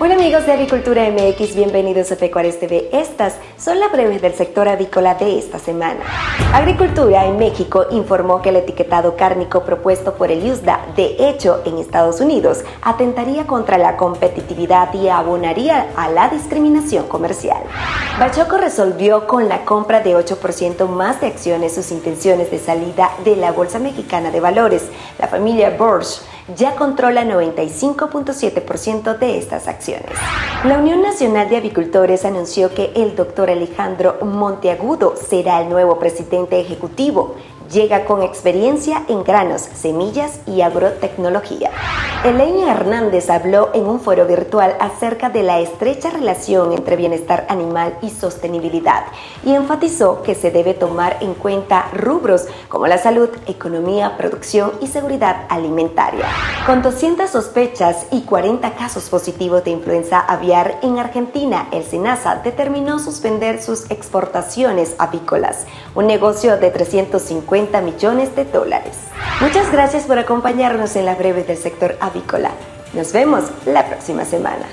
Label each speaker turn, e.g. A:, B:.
A: Hola amigos de Avicultura MX, bienvenidos a Pecuarios TV. Estas son las breves del sector avícola de esta semana. Agricultura en México informó que el etiquetado cárnico propuesto por el USDA, de hecho en Estados Unidos, atentaría contra la competitividad y abonaría a la discriminación comercial. Bachoco resolvió con la compra de 8% más de acciones sus intenciones de salida de la Bolsa Mexicana de Valores. La familia Borsch ya controla 95.7% de estas acciones. La Unión Nacional de Avicultores anunció que el doctor Alejandro Monteagudo será el nuevo presidente ejecutivo. Llega con experiencia en granos, semillas y agrotecnología. Elena Hernández habló en un foro virtual acerca de la estrecha relación entre bienestar animal y sostenibilidad y enfatizó que se debe tomar en cuenta rubros como la salud, economía, producción y seguridad alimentaria. Con 200 sospechas y 40 casos positivos de influenza aviar en Argentina, el SENASA determinó suspender sus exportaciones avícolas, un negocio de 350 millones de dólares. Muchas gracias por acompañarnos en las breves del sector avícola. Nos vemos la próxima semana.